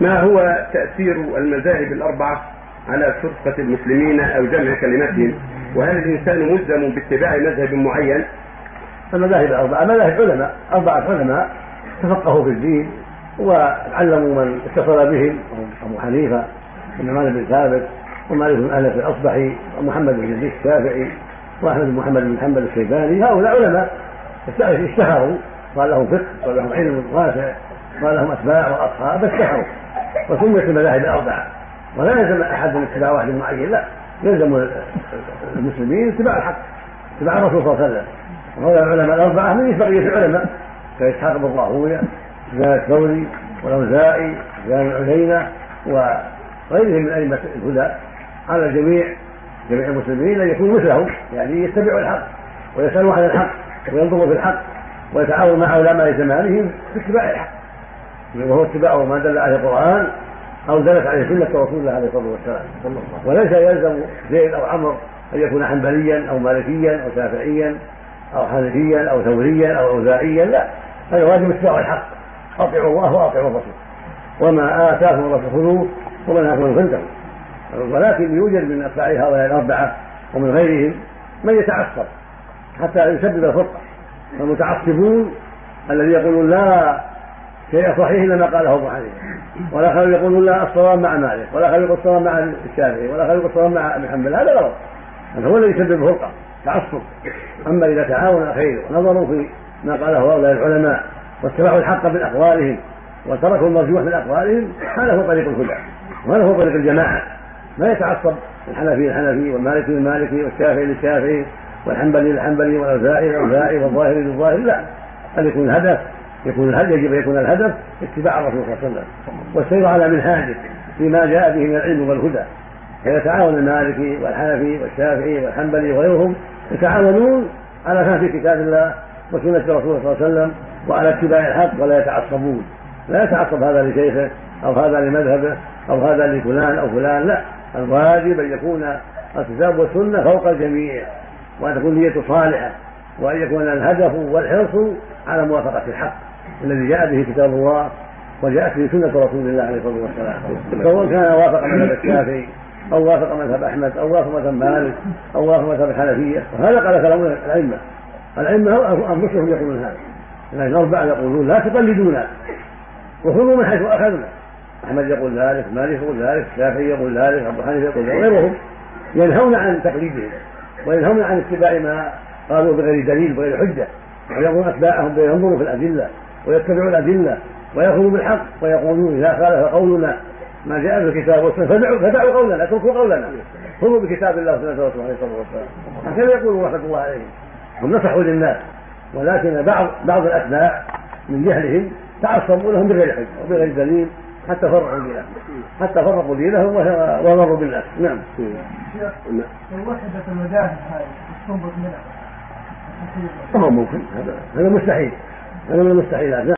ما هو تأثير المذاهب الأربعة على فرقة المسلمين أو جمع كلمتهم وهل الإنسان ملزم باتباع مذهب معين؟ المذاهب الأربعة مذاهب علماء أربعة علماء تفقهوا في الدين وعلموا من اتصل بهم أبو حنيفة والنعمان بن ثابت ومالك بن أنس الأصبحي ومحمد بن يزيد الشافعي وأحمد بن محمد بن محمد الشيباني هؤلاء علماء اشتهروا قال لهم فقه قال لهم علم واسع قال لهم أتباع وأصحاب اشتهروا وسميت المذاهب الأربعة. ولا يلزم أحد من اتباع واحد معين لا يلزم المسلمين اتباع الحق اتباع الرسول صلى الله عليه وسلم. وهؤلاء العلماء الأربعة من بقية العلماء كإسحاق بن راهويه سفيان الثوري والأوزاعي سفيان العلينة وغيرهم من أئمة الهدى. على الجميع جميع المسلمين أن يكونوا مثلهم. يعني يتبعوا الحق ويسألوا عن الحق وينظروا في الحق ويتعاونوا مع علماء زمانهم في اتباع الحق. وهو اتباع ما دل عليه القرآن أو دلت عليه سنة رسول الله عليه الصلاة والسلام. وليس يلزم زيد أو عمرو أن يكون حنبليا أو مالكيا أو شافعيا أو حنفيا أو ثوريا أو أوزاعيا لا. هذا واجب اتباع الحق. أطيعوا الله وأطيعوا الرسول. وما آتاكم الرسول خذوه ومن آتاكم فانتهوا ولكن يوجد من أتباع هؤلاء الأربعة ومن غيرهم من يتعصب حتى يسبب الفرقة المتعصبون الذي يقولون لا شيء صحيح الا ما قاله أبو حنيفة. ولا خلوا يقولون لا الصواب مع مالك ولا خلوا يقول الصواب مع الشافعي ولا خلوا يقول الصواب مع ابن حنبل. هذا غلط. هذا هو الذي يسبب الفرقة تعصب. أما إذا تعاون الخير ونظروا في ما قاله هؤلاء العلماء واتبعوا الحق من اقوالهم وتركوا المرجوح من أقوالهم هذا هو طريق الهدى. وهذا هو طريق الجماعة. ما يتعصب الحنفي للحنفي والمالكي للمالكي والشافعي للشافعي والحنبلي للحنبلي والأوزاعي للأوزاعي والظاهري للظاهري لا. بل يكون الهدف. يكون الهدف يجب أن يكون الهدف اتباع الرسول صلى الله عليه وسلم. والسير على منهاجه فيما جاء به من العلم والهدى. فيتعاون المالكي والحنفي والشافعي والحنبلي وغيرهم يتعاونون على فهم كتاب الله وسنة الرسول صلى الله عليه وسلم وعلى اتباع الحق ولا يتعصبون. لا يتعصب هذا لشيخه أو هذا لمذهبه أو هذا لفلان أو فلان لا. الواجب أن يكون الكتاب والسنة فوق الجميع وأن تكون نيته صالحة وأن يكون الهدف والحرص على موافقة الحق. الذي جاء به كتاب الله وجاءت به سنة رسول الله عليه الصلاة والسلام. سواء كان وافق مذهب الشافعي أو وافق مذهب أحمد أو وافق مذهب مالك أو وافق مذهب الحنفية. وهذا قال كلام الأئمة. الأئمة أنفسهم يقولون هذا. لكن الأربعة يقولون لا تقلدونا. وخذوا من حيث أخذنا. أحمد يقول ذلك مالك يقول ذلك الشافعي يقول ذلك أبو حنيفة يقول ذلك غيرهم ينهون عن تقليدهم وينهون عن اتباع ما قالوا بغير دليل بغير حجة ويقول أتباعهم ينظروا في الأدلة. ويتبعوا الأدلة ويأخذوا بالحق ويقولون إذا خالف قولنا ما جاء في الكتاب والسنة فدعوا فدعوا قولنا اتركوا قولنا. خذوا بكتاب الله وسنة رسوله عليه الصلاة والسلام. هكذا يقول رحمة الله عليهم؟ هم نصحوا للناس ولكن بعض بعض الأتباع من جهلهم تعصبوا لهم بغير حجة وبغير دليل حتى فرقوا دينهم حتى فرقوا دينهم ومروا بالناس نعم. لو وحدت المذاهب هذه تنبت منها؟ ما هو ممكن هذا هذا مستحيل. هذا من المستحيلات. نعم